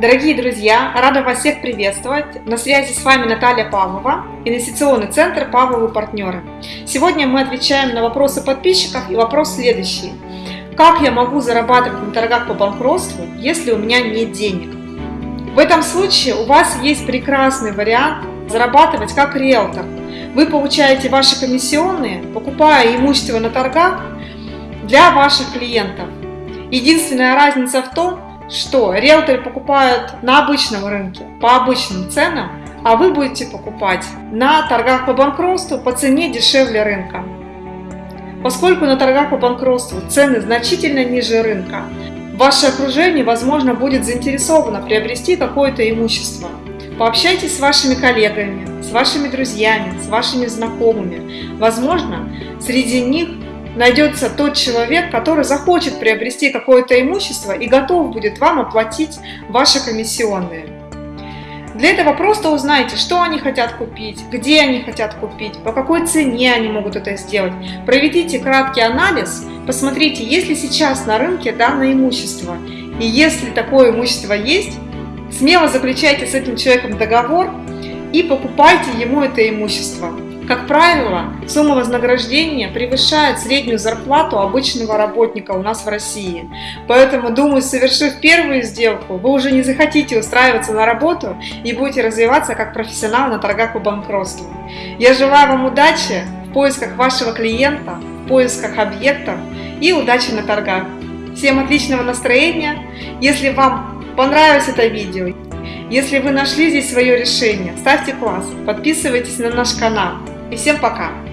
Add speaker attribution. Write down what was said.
Speaker 1: Дорогие друзья, рада вас всех приветствовать. На связи с вами Наталья Павлова, инвестиционный центр Павловы партнеры. Сегодня мы отвечаем на вопросы подписчиков и вопрос следующий. Как я могу зарабатывать на торгах по банкротству, если у меня нет денег? В этом случае у вас есть прекрасный вариант зарабатывать как риэлтор. Вы получаете ваши комиссионные, покупая имущество на торгах для ваших клиентов. Единственная разница в том, что риэлторы покупают на обычном рынке по обычным ценам, а вы будете покупать на торгах по банкротству по цене дешевле рынка. Поскольку на торгах по банкротству цены значительно ниже рынка, ваше окружение, возможно, будет заинтересовано приобрести какое-то имущество. Пообщайтесь с вашими коллегами, с вашими друзьями, с вашими знакомыми. Возможно, среди них найдется тот человек, который захочет приобрести какое-то имущество и готов будет вам оплатить ваши комиссионные. Для этого просто узнайте, что они хотят купить, где они хотят купить, по какой цене они могут это сделать. Проведите краткий анализ, посмотрите, есть ли сейчас на рынке данное имущество. И если такое имущество есть, смело заключайте с этим человеком договор и покупайте ему это имущество. Как правило, сумма вознаграждения превышает среднюю зарплату обычного работника у нас в России. Поэтому, думаю, совершив первую сделку, вы уже не захотите устраиваться на работу и будете развиваться как профессионал на торгах по банкротству. Я желаю вам удачи в поисках вашего клиента, в поисках объектов и удачи на торгах. Всем отличного настроения! Если вам понравилось это видео, если вы нашли здесь свое решение, ставьте класс, подписывайтесь на наш канал. И всем пока!